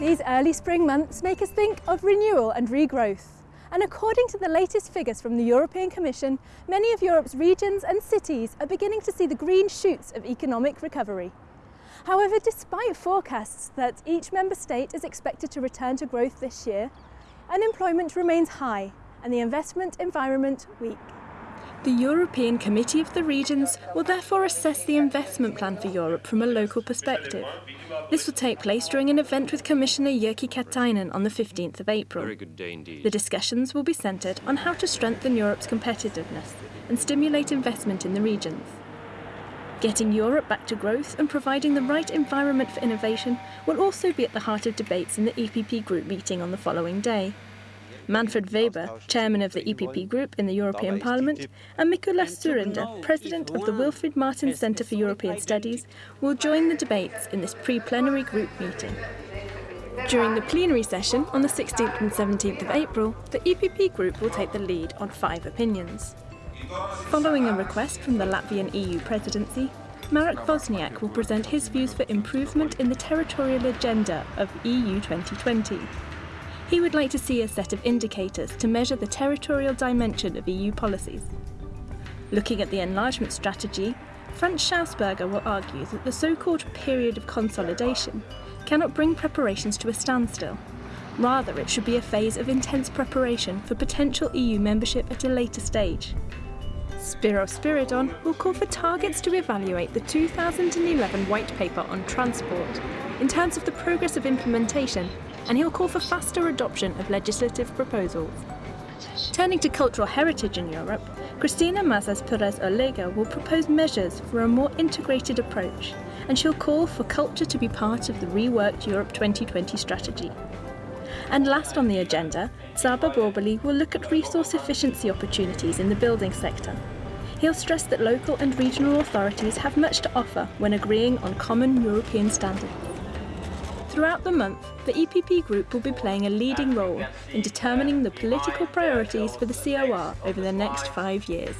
These early spring months make us think of renewal and regrowth. And according to the latest figures from the European Commission, many of Europe's regions and cities are beginning to see the green shoots of economic recovery. However, despite forecasts that each member state is expected to return to growth this year, unemployment remains high and the investment environment weak. The European Committee of the Regions will therefore assess the investment plan for Europe from a local perspective. This will take place during an event with Commissioner Jyrki Katainen on the 15th of April. The discussions will be centred on how to strengthen Europe's competitiveness and stimulate investment in the regions. Getting Europe back to growth and providing the right environment for innovation will also be at the heart of debates in the EPP group meeting on the following day. Manfred Weber, chairman of the EPP Group in the European Parliament, and Mikuláš Dzurinda, president of the Wilfried Martens Centre for European Studies, will join the debates in this pre-plenary group meeting. During the plenary session on the 16th and 17th of April, the EPP Group will take the lead on five opinions. Following a request from the Latvian EU presidency, Marek Wozniak will present his views for improvement in the territorial agenda of EU 2020. He would like to see a set of indicators to measure the territorial dimension of EU policies. Looking at the enlargement strategy, Franz Schausberger will argue that the so-called period of consolidation cannot bring preparations to a standstill. Rather, it should be a phase of intense preparation for potential EU membership at a later stage. Spiro Spyridon will call for targets to evaluate the 2011 White Paper on Transport in terms of the progress of implementation and he'll call for faster adoption of legislative proposals. Turning to cultural heritage in Europe, Cristina Mazas Perez Oleaga will propose measures for a more integrated approach, and she'll call for culture to be part of the reworked Europe 2020 strategy. And last on the agenda, Csaba Borbély will look at resource efficiency opportunities in the building sector. He'll stress that local and regional authorities have much to offer when agreeing on common European standards. Throughout the month, the EPP Group will be playing a leading role in determining the political priorities for the COR over the next five years.